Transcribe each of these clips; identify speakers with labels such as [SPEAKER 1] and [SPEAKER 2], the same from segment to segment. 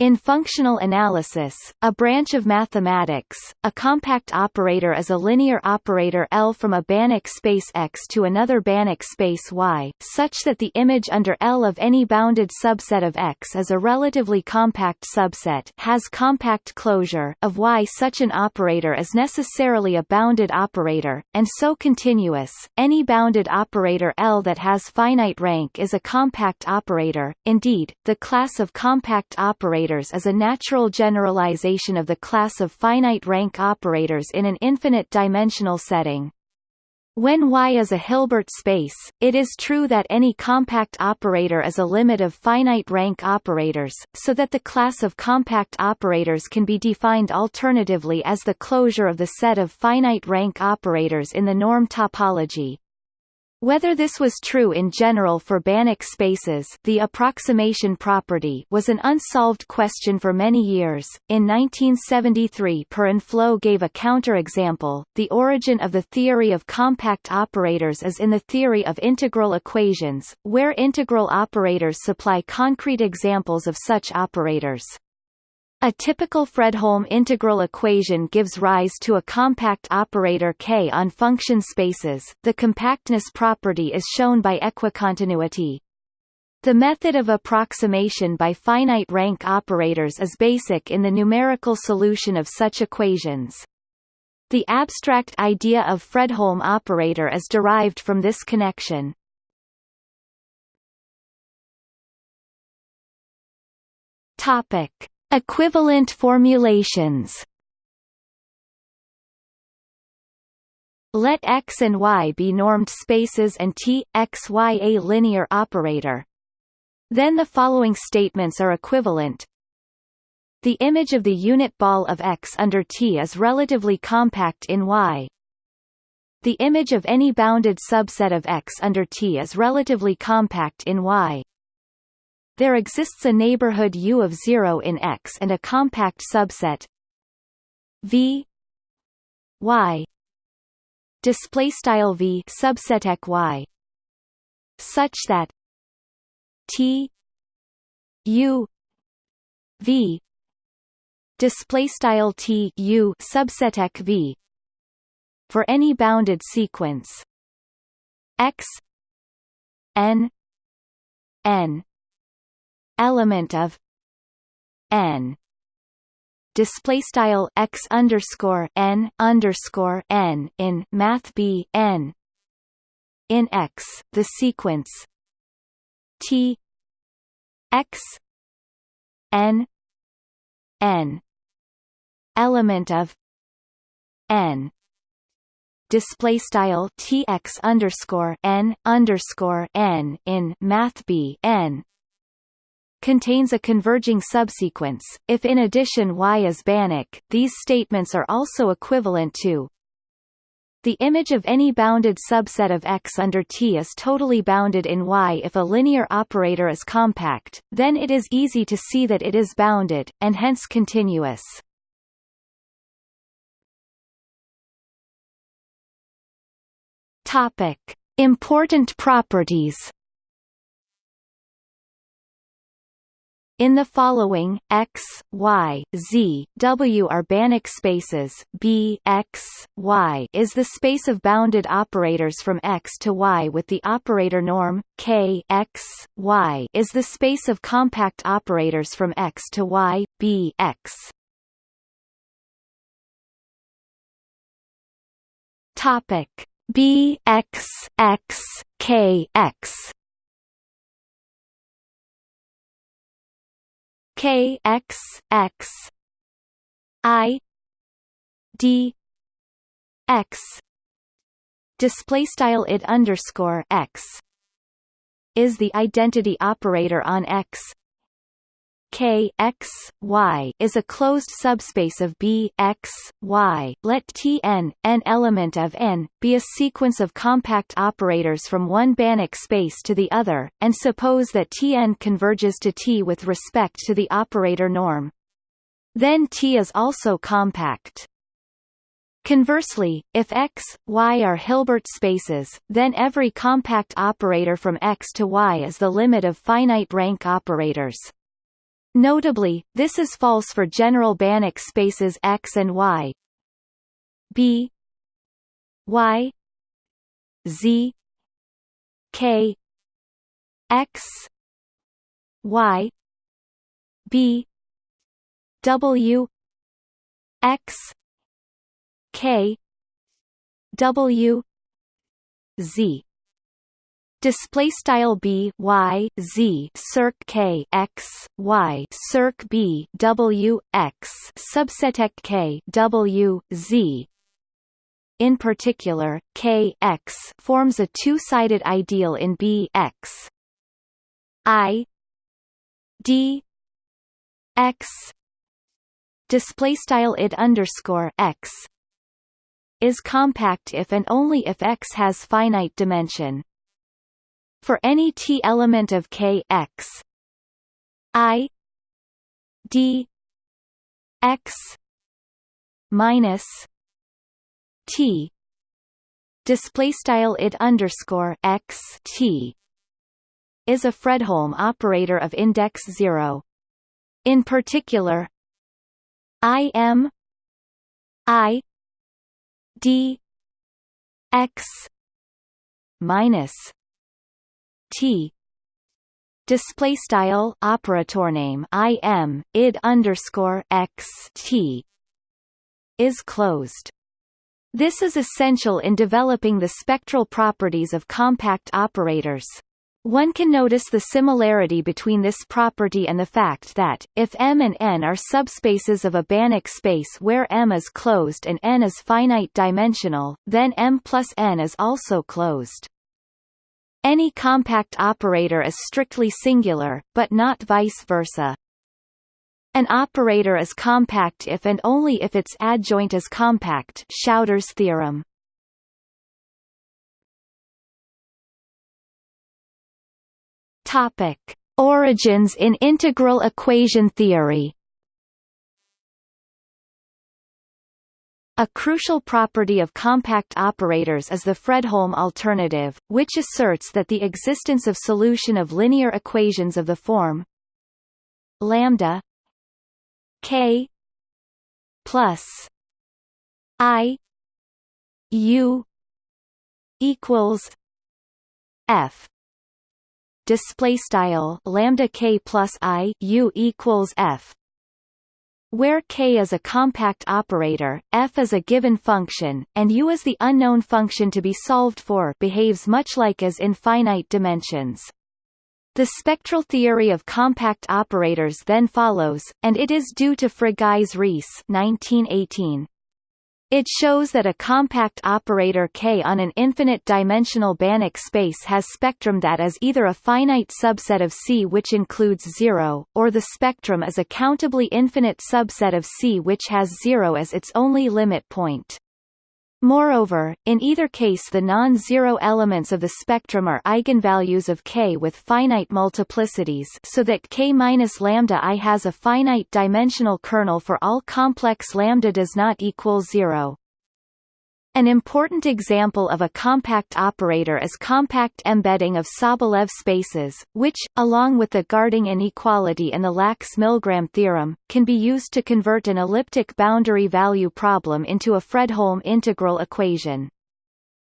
[SPEAKER 1] In functional analysis, a branch of mathematics, a compact operator is a linear operator L from a Banach space X to another Banach space Y, such that the image under L of any bounded subset of X is a relatively compact subset has compact closure of Y. Such an operator is necessarily a bounded operator, and so continuous. Any bounded operator L that has finite rank is a compact operator. Indeed, the class of compact operators operators is a natural generalization of the class of finite rank operators in an infinite dimensional setting. When Y is a Hilbert space, it is true that any compact operator is a limit of finite rank operators, so that the class of compact operators can be defined alternatively as the closure of the set of finite rank operators in the norm topology. Whether this was true in general for Banach spaces the approximation property was an unsolved question for many years. In 1973 Per Enflo gave a counterexample, the origin of the theory of compact operators is in the theory of integral equations, where integral operators supply concrete examples of such operators. A typical Fredholm integral equation gives rise to a compact operator K on function spaces. The compactness property is shown by equicontinuity. The method of approximation by finite rank operators is basic in the numerical solution of such equations. The abstract idea of Fredholm operator is derived from this connection. Topic Equivalent formulations Let X and Y be normed spaces and T, X, Y a linear operator. Then the following statements are equivalent. The image of the unit ball of X under T is relatively compact in Y. The image of any bounded subset of X under T is relatively compact in Y. There exists a neighborhood U of 0 in X and a compact subset V Y. Display style V subset Y. Such that T U V. Display style T U subset V. For any bounded sequence. X N N element of n. Display style x underscore n underscore n in math b n. In x the sequence t x n n. Element of n. Display style tx underscore n underscore n in math b n contains a converging subsequence. If in addition Y is Banach, these statements are also equivalent to the image of any bounded subset of X under T is totally bounded in Y if a linear operator is compact, then it is easy to see that it is bounded, and hence continuous. Topic. Important properties In the following, x, y, z, w are Banach spaces B x, y is the space of bounded operators from x to y with the operator norm, k x, y is the space of compact operators from x to y, b x. Topic B x x k x K X X I D X. Display style it underscore X is the identity operator on X K x y is a closed subspace of B x y. Let T n, an element of n, be a sequence of compact operators from one Banach space to the other, and suppose that T n converges to T with respect to the operator norm. Then T is also compact. Conversely, if X, Y are Hilbert spaces, then every compact operator from X to Y is the limit of finite rank operators. Notably, this is false for general Banach spaces X and Y. B. Y. Z. K. X. Y. B. W. X. K. W. Z display style b y z circ k x y circ b w x subset k w z. In particular, K x forms a two-sided ideal in B x. I D x. Display style id underscore x is compact if and only if X has finite dimension. For any T element of K X I D X minus T display style underscore X T is a Fredholm operator of index zero. In particular, I M I d x minus t display style operator name i m id underscore x t is closed. This is essential in developing the spectral properties of compact operators. One can notice the similarity between this property and the fact that, if M and N are subspaces of a Banach space where M is closed and N is finite dimensional, then M plus N is also closed. Any compact operator is strictly singular, but not vice versa. An operator is compact if and only if its adjoint is compact Schauder's theorem. Topic: Origins in integral equation theory. A crucial property of compact operators is the Fredholm alternative, which asserts that the existence of solution of linear equations of the form lambda k plus i u equals f. Display style lambda k plus i u equals f where k is a compact operator, f is a given function, and u is the unknown function to be solved for behaves much like as in finite dimensions. The spectral theory of compact operators then follows, and it is due to Frigyes Riesz 1918. It shows that a compact operator K on an infinite-dimensional Banach space has spectrum that is either a finite subset of C which includes zero, or the spectrum is a countably infinite subset of C which has zero as its only limit point. Moreover, in either case the non-zero elements of the spectrum are eigenvalues of K with finite multiplicities so that K minus lambda i has a finite dimensional kernel for all complex lambda does not equal zero. An important example of a compact operator is compact embedding of Sobolev spaces, which, along with the Garding inequality and the Lax-Milgram theorem, can be used to convert an elliptic boundary value problem into a Fredholm integral equation.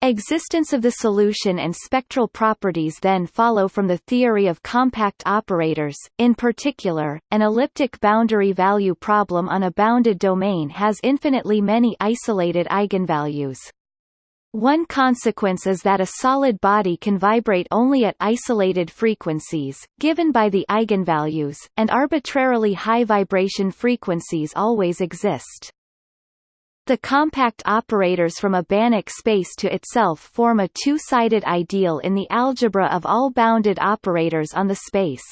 [SPEAKER 1] Existence of the solution and spectral properties then follow from the theory of compact operators, in particular, an elliptic boundary value problem on a bounded domain has infinitely many isolated eigenvalues. One consequence is that a solid body can vibrate only at isolated frequencies, given by the eigenvalues, and arbitrarily high vibration frequencies always exist. The compact operators from a Banach space to itself form a two-sided ideal in the algebra of all bounded operators on the space.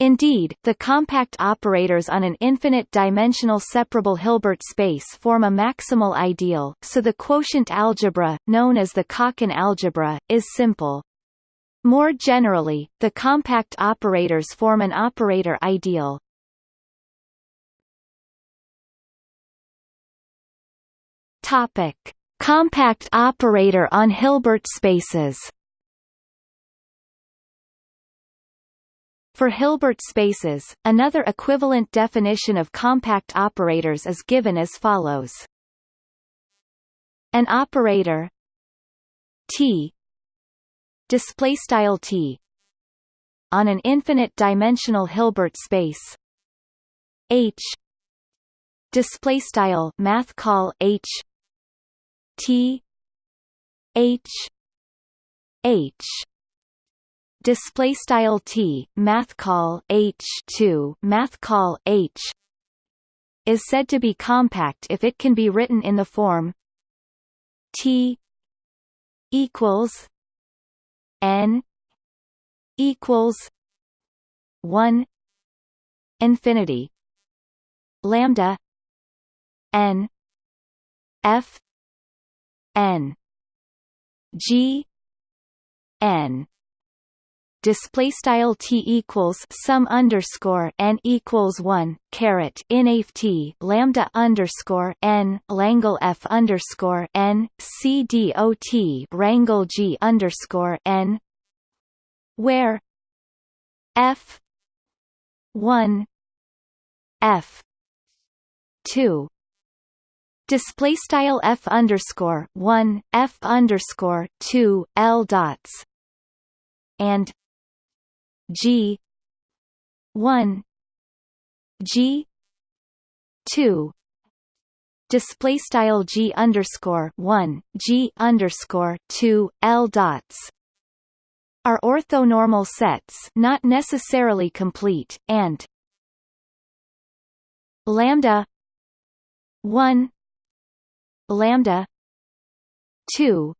[SPEAKER 1] Indeed, the compact operators on an infinite-dimensional separable Hilbert space form a maximal ideal, so the quotient algebra, known as the Calkin algebra, is simple. More generally, the compact operators form an operator ideal, Topic: Compact operator on Hilbert spaces. For Hilbert spaces, another equivalent definition of compact operators is given as follows. An operator T display style T on an infinite dimensional Hilbert space H display style math call H T H H display style T math call H 2 math call H is said to be compact if it can be written in the form T equals N equals 1 infinity lambda n f n. G. N. Display style t equals sum underscore n equals one caret inaf t lambda underscore n langle f underscore n c dot rangle g underscore n where f one f two display style f underscore one f underscore two l dots. And G one G two. Display style G underscore one G underscore two L dots. Are orthonormal sets not necessarily complete, and lambda 1 lambda 2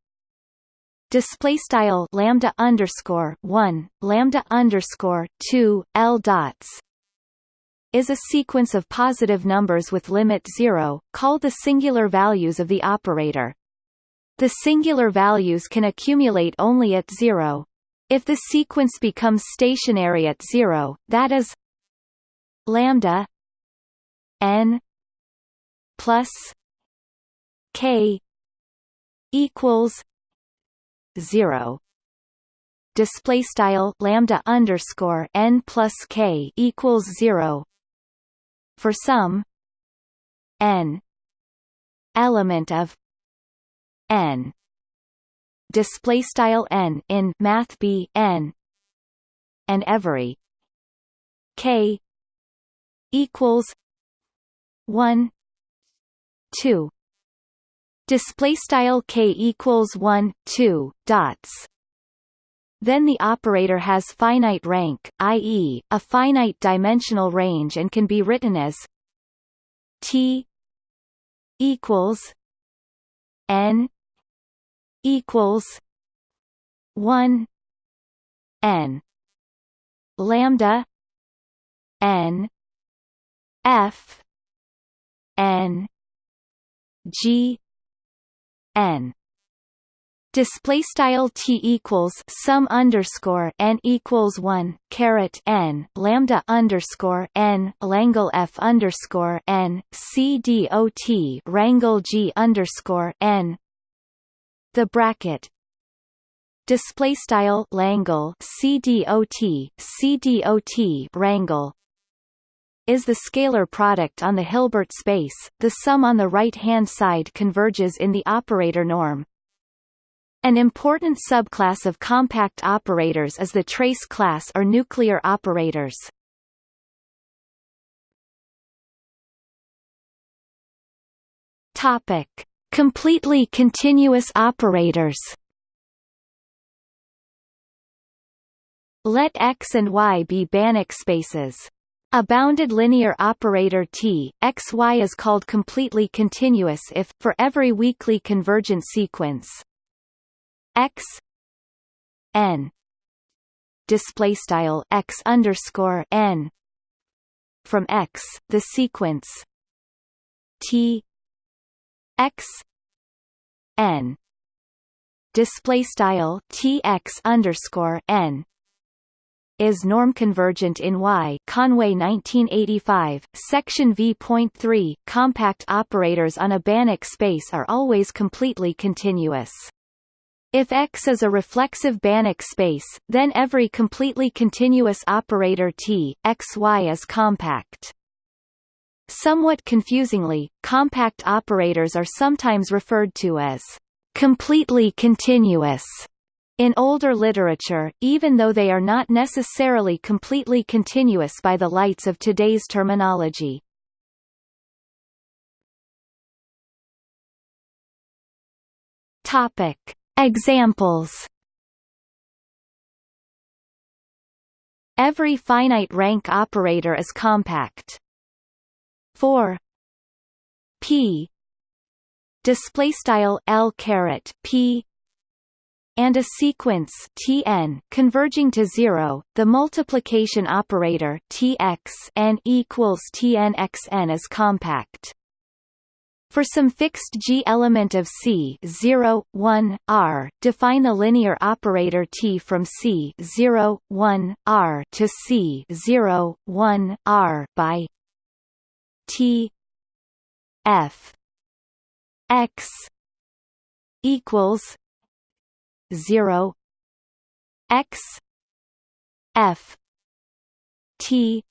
[SPEAKER 1] display style lambda underscore 1 lambda underscore 2 l dots is a sequence of positive numbers with limit 0 called the singular values of the operator. The singular values can accumulate only at 0 if the sequence becomes stationary at 0 that is lambda n plus k equals 0 display style lambda underscore n plus k equals 0 for some n element of n. Display style n in math b n. And every k equals 1 2 display style k equals 1 2 dots. Then the operator has finite rank i.e. a finite dimensional range and can be written as t equals n equals 1 n. Lambda n. F n. G n. Display style t equals sum underscore n equals one caret n lambda underscore n langle f underscore n c dot rangle g underscore n. The bracket. Display style langle c dot c dot rangle is the scalar product on the Hilbert space, the sum on the right-hand side converges in the operator norm. An important subclass of compact operators is the trace class or nuclear operators. Topic: Completely continuous operators. Let X and Y be Banach spaces. A bounded linear operator T, x y is called completely continuous if, for every weakly convergent sequence x n display style x underscore n from x the sequence t x n display style t x underscore n is norm-convergent in Y Conway 1985, section v.3 compact operators on a Banach space are always completely continuous. If X is a reflexive Banach space, then every completely continuous operator T, XY is compact. Somewhat confusingly, compact operators are sometimes referred to as completely continuous in older literature, even though they are not necessarily completely continuous by the lights of today's terminology. Topic. Examples Every finite rank operator is compact. For p display style l caret p and a sequence tn converging to zero, the multiplication operator tx n equals tnxn is compact. For some fixed G element of C 0, 1, R, define the linear operator T from C 0, 1, R to C 0, 1, R by T F X equals 0 X F T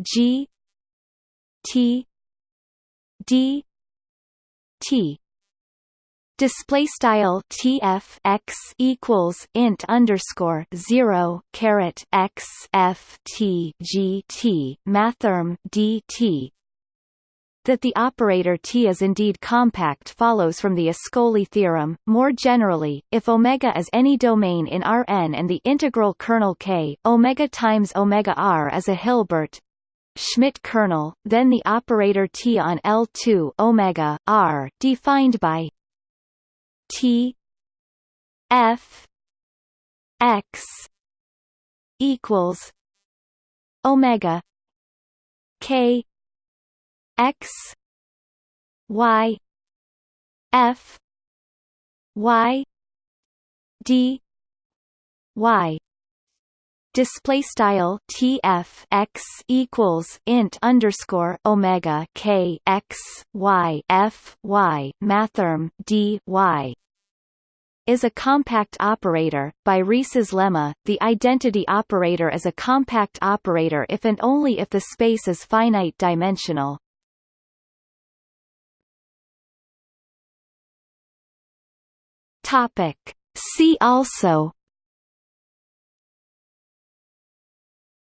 [SPEAKER 1] G T D T. Display style tf x equals int underscore zero caret x f t g t mathrm dt that the operator T is indeed compact follows from the Ascoli theorem. More generally, if omega is any domain in Rn and the integral kernel K, omega times omega r is a Hilbert Schmidt kernel, then the operator T on L2 omega r defined by T F X equals omega K X Y F Y D Y display style TF x equals int underscore Omega K x Y F Y mathrm D Y is a compact operator. By Riesz's lemma, the identity operator is a compact operator if and only if the space is finite dimensional. Topic. See also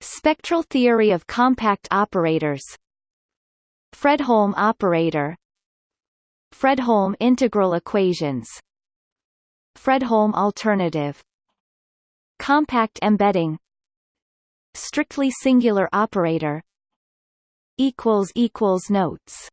[SPEAKER 1] Spectral theory of compact operators Fredholm operator Fredholm integral equations Fredholm alternative Compact embedding Strictly singular operator Notes